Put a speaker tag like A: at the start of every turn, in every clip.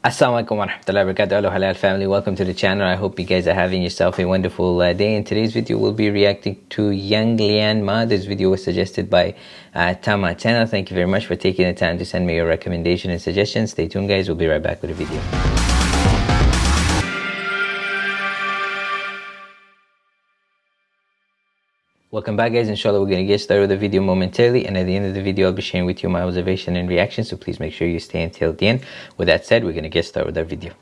A: Assalamualaikum warahmatullahi wabarakatuh Hello halal family. Welcome to the channel. I hope you guys are having yourself a wonderful uh, day. In today's video we'll be reacting to Yang Lian Ma this video was suggested by uh, Tama channel. Thank you very much for taking the time to send me your recommendation and suggestions. Stay tuned guys. We'll be right back with a video Welcome back guys, inshallah we're going to get started with the video momentarily and at the end of the video I'll be sharing with you my observation and reaction so please make sure you stay until the end. With that said, we're going to get started with our video.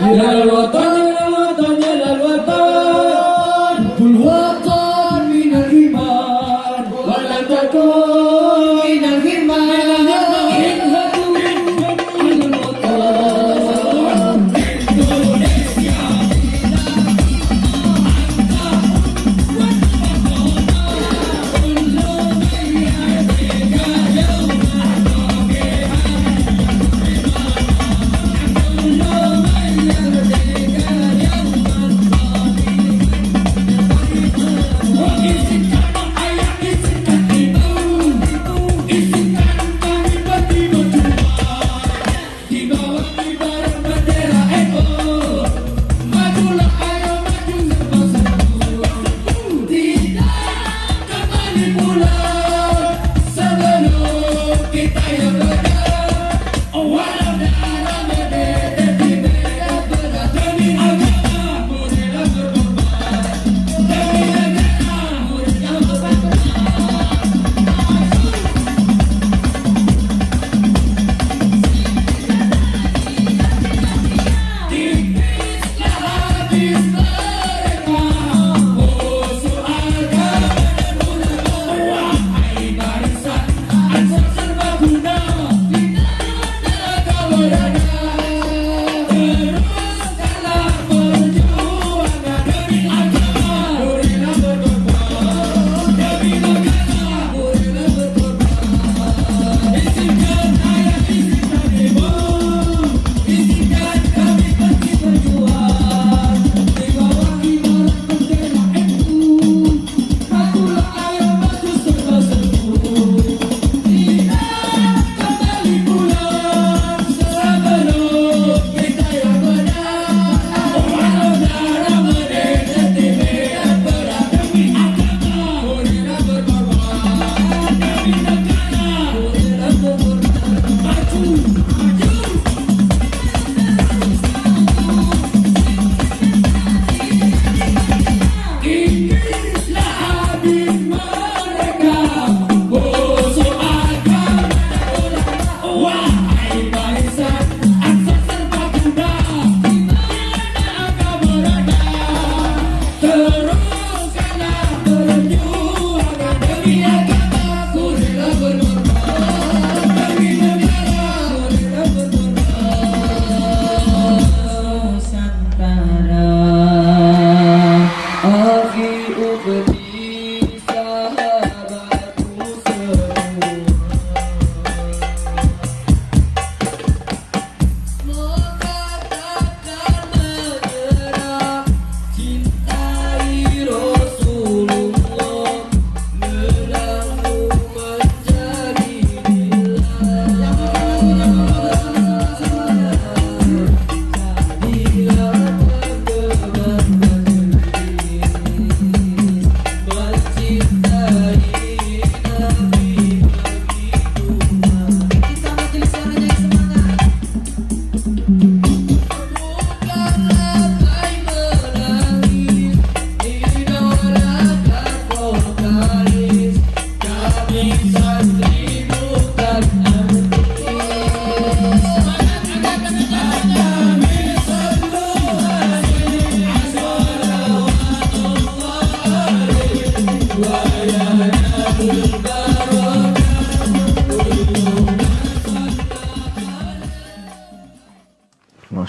B: Мира
C: Ватана!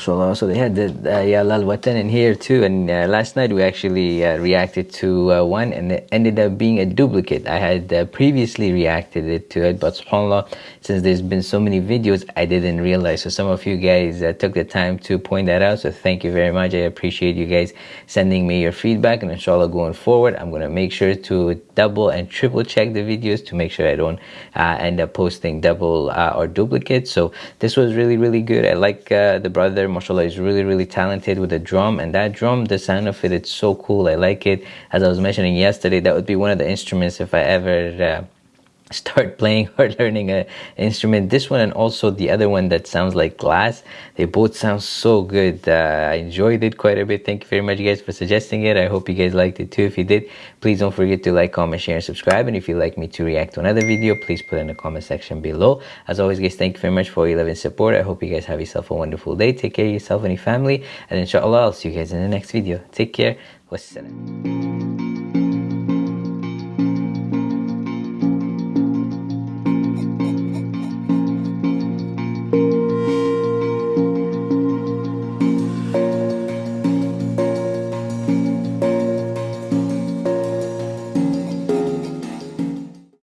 C: So they had the uh, Ya Lal Watan in here too. And uh, last night we actually uh, reacted to uh, one and it ended up being a duplicate. I had uh, previously reacted it to it, but subhanAllah, since there's been so many videos, I didn't realize. So some of you guys uh, took the time to point that out. So thank you very much. I appreciate you guys sending me your feedback. And inshallah, going forward, I'm going to make sure to double and triple check the videos to make sure I don't end up posting double or duplicate. So this was really, really good. I like the brother mashallah is really really talented with the drum and that drum the sound of it it's so cool. I like it. As i was mentioning yesterday that would be one of the instruments if i ever uh, start playing or learning an instrument. This one and also the other one that sounds like glass they both sound so good. Uh, i enjoyed it quite a bit. Thank you very much guys for suggesting it. I hope you guys liked it too. If you did please don't forget to like comment share and subscribe. And if you'd like me to react to another video please put in the comment section below. As always guys thank you very much for your love and support. I hope you guys have yourself a wonderful day. Take care of yourself and your family. And inshallah i'll see you guys in the next video. Take care. Wassalam